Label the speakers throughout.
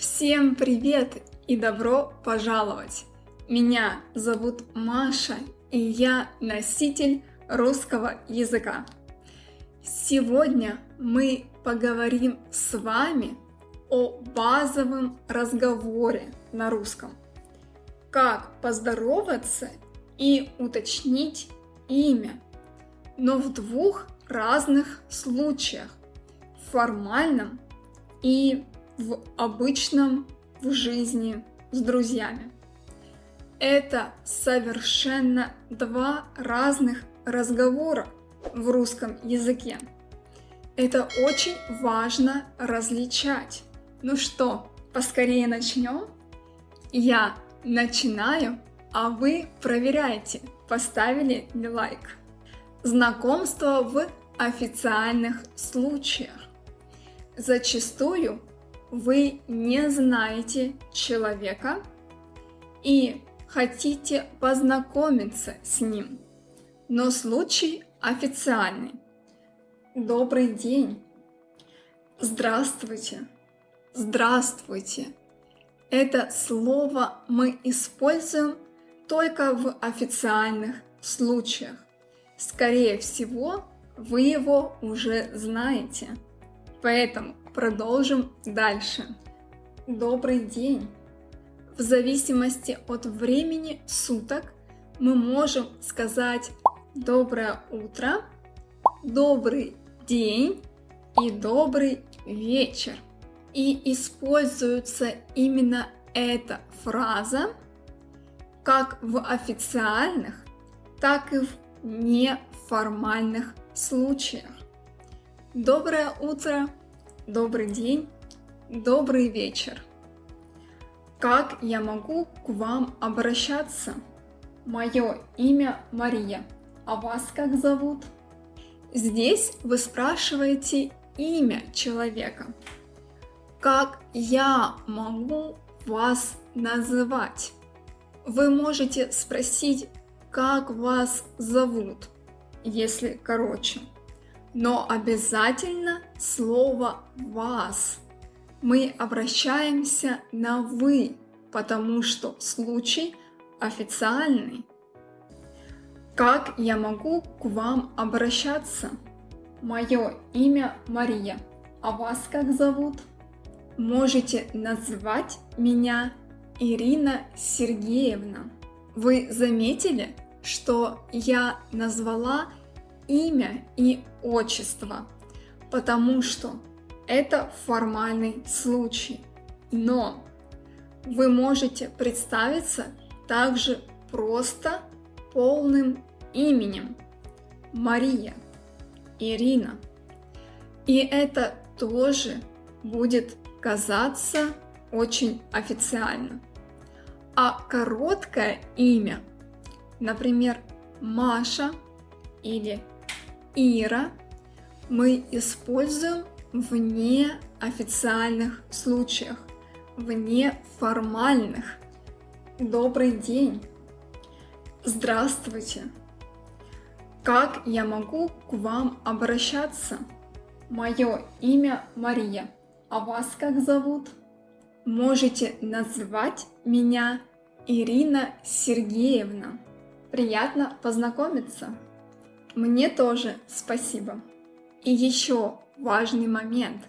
Speaker 1: Всем привет и добро пожаловать! Меня зовут Маша, и я носитель русского языка. Сегодня мы поговорим с вами о базовом разговоре на русском. Как поздороваться и уточнить имя, но в двух разных случаях – формальном и в обычном в жизни с друзьями. Это совершенно два разных разговора в русском языке. Это очень важно различать. Ну что, поскорее начнем? Я начинаю, а вы проверяйте, поставили ли лайк. Знакомство в официальных случаях. Зачастую вы не знаете человека и хотите познакомиться с ним, но случай официальный. Добрый день. Здравствуйте. Здравствуйте. Это слово мы используем только в официальных случаях. Скорее всего, вы его уже знаете. Поэтому продолжим дальше. Добрый день. В зависимости от времени суток мы можем сказать доброе утро, добрый день и добрый вечер. И используется именно эта фраза как в официальных, так и в неформальных случаях. Доброе утро, добрый день, добрый вечер. Как я могу к вам обращаться? Мое имя Мария, а вас как зовут? Здесь вы спрашиваете имя человека. Как я могу вас называть? Вы можете спросить, как вас зовут, если короче но обязательно слово «вас». Мы обращаемся на «вы», потому что случай официальный. Как я могу к вам обращаться? Мое имя Мария, а вас как зовут? Можете назвать меня Ирина Сергеевна. Вы заметили, что я назвала имя и отчество, потому что это формальный случай. Но вы можете представиться также просто полным именем Мария, Ирина. И это тоже будет казаться очень официально. А короткое имя, например, Маша или Ира мы используем в неофициальных случаях, в неформальных. Добрый день! Здравствуйте! Как я могу к вам обращаться? Мое имя Мария, а вас как зовут? Можете назвать меня Ирина Сергеевна. Приятно познакомиться! Мне тоже спасибо. И еще важный момент.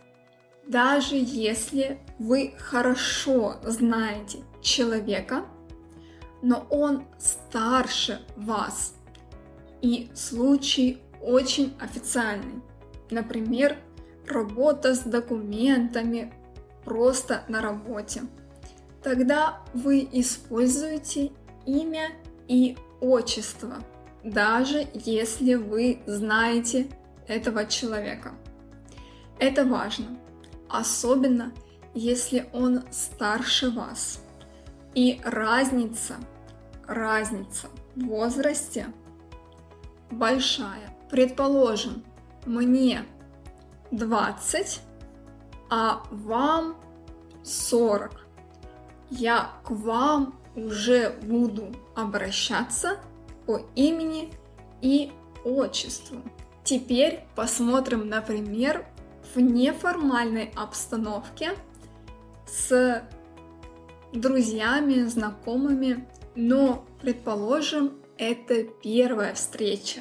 Speaker 1: Даже если вы хорошо знаете человека, но он старше вас, и случай очень официальный, например, работа с документами просто на работе, тогда вы используете имя и отчество – даже если вы знаете этого человека. Это важно, особенно если он старше вас. И разница, разница в возрасте большая. Предположим, мне 20, а вам 40. Я к вам уже буду обращаться по имени и отчеству. Теперь посмотрим, например, в неформальной обстановке с друзьями, знакомыми, но, предположим, это первая встреча,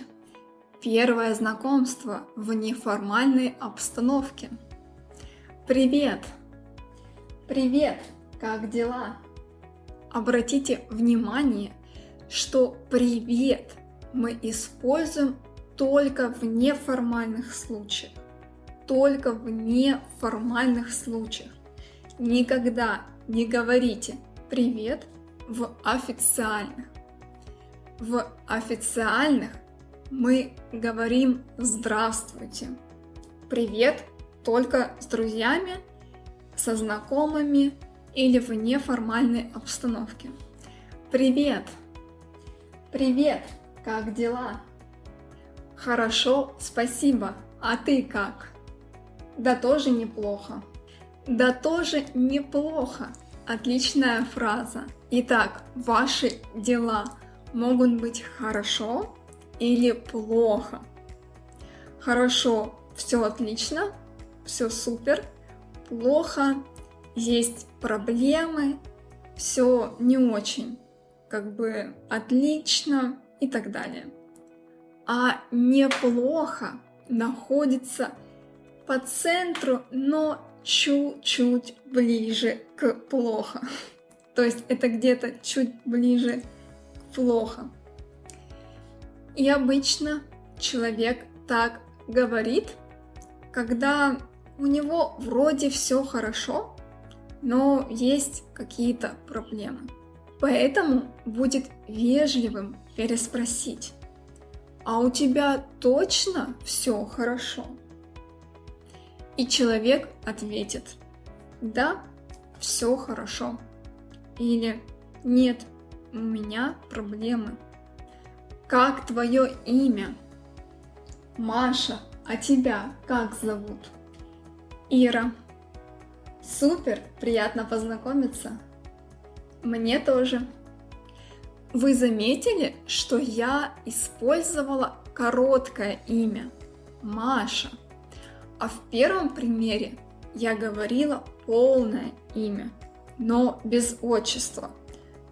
Speaker 1: первое знакомство в неформальной обстановке. Привет! Привет! Как дела? Обратите внимание, что привет мы используем только в неформальных случаях. Только в неформальных случаях. Никогда не говорите привет в официальных. В официальных мы говорим здравствуйте. Привет только с друзьями, со знакомыми или в неформальной обстановке. Привет! Привет! Как дела? Хорошо, спасибо. А ты как? Да тоже неплохо. Да тоже неплохо. Отличная фраза. Итак, ваши дела могут быть хорошо или плохо. Хорошо, все отлично, все супер. Плохо, есть проблемы, все не очень, как бы отлично и так далее. А неплохо находится по центру, но чуть-чуть ближе к плохо. То есть это где-то чуть ближе к плохо. И обычно человек так говорит, когда у него вроде все хорошо, но есть какие-то проблемы. Поэтому будет вежливым переспросить, а у тебя точно все хорошо? И человек ответит, да, все хорошо. Или нет, у меня проблемы. Как твое имя? Маша, а тебя как зовут? Ира. Супер, приятно познакомиться. Мне тоже. Вы заметили, что я использовала короткое имя Маша, а в первом примере я говорила полное имя, но без отчества,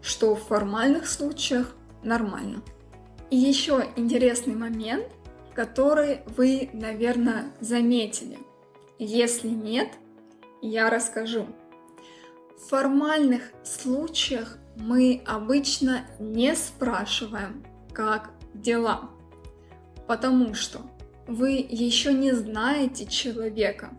Speaker 1: что в формальных случаях нормально. И еще интересный момент, который вы, наверное, заметили. Если нет, я расскажу. В формальных случаях мы обычно не спрашиваем, как дела, потому что вы еще не знаете человека.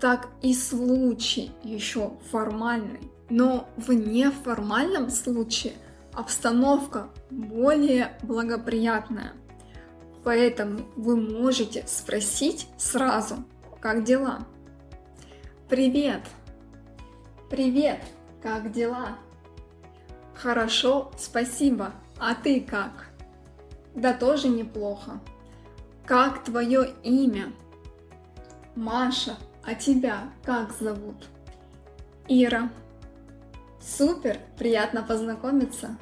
Speaker 1: Так и случай еще формальный. Но в неформальном случае обстановка более благоприятная. Поэтому вы можете спросить сразу, как дела. Привет! Привет! Как дела? Хорошо, спасибо. А ты как? Да тоже неплохо. Как твое имя? Маша. А тебя как зовут? Ира. Супер, приятно познакомиться.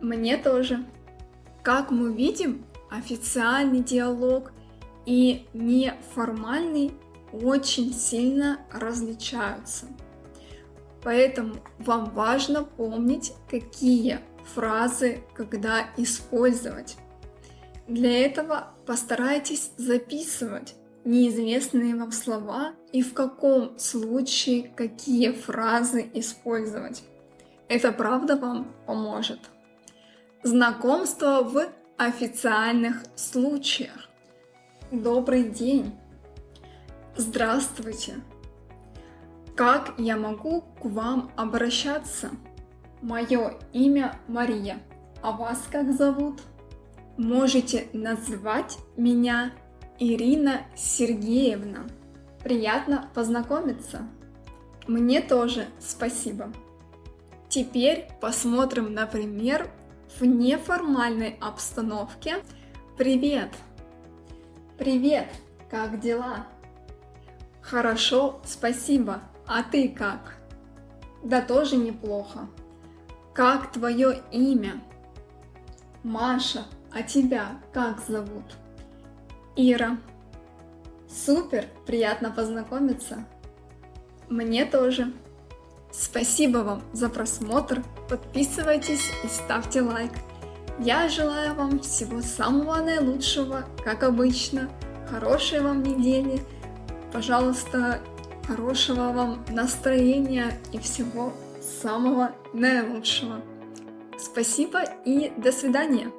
Speaker 1: Мне тоже. Как мы видим, официальный диалог и неформальный очень сильно различаются. Поэтому вам важно помнить, какие фразы когда использовать. Для этого постарайтесь записывать неизвестные вам слова и в каком случае какие фразы использовать. Это правда вам поможет. Знакомство в официальных случаях. Добрый день! Здравствуйте! Как я могу к вам обращаться? Мое имя Мария, а вас как зовут? Можете назвать меня Ирина Сергеевна. Приятно познакомиться. Мне тоже спасибо. Теперь посмотрим, например, в неформальной обстановке. Привет! Привет! Как дела? Хорошо, спасибо. А ты как? Да тоже неплохо. Как твое имя? Маша. А тебя как зовут? Ира. Супер, приятно познакомиться. Мне тоже. Спасибо вам за просмотр, подписывайтесь и ставьте лайк. Я желаю вам всего самого наилучшего, как обычно, хорошей вам недели, пожалуйста, хорошего вам настроения и всего самого наилучшего. Спасибо и до свидания!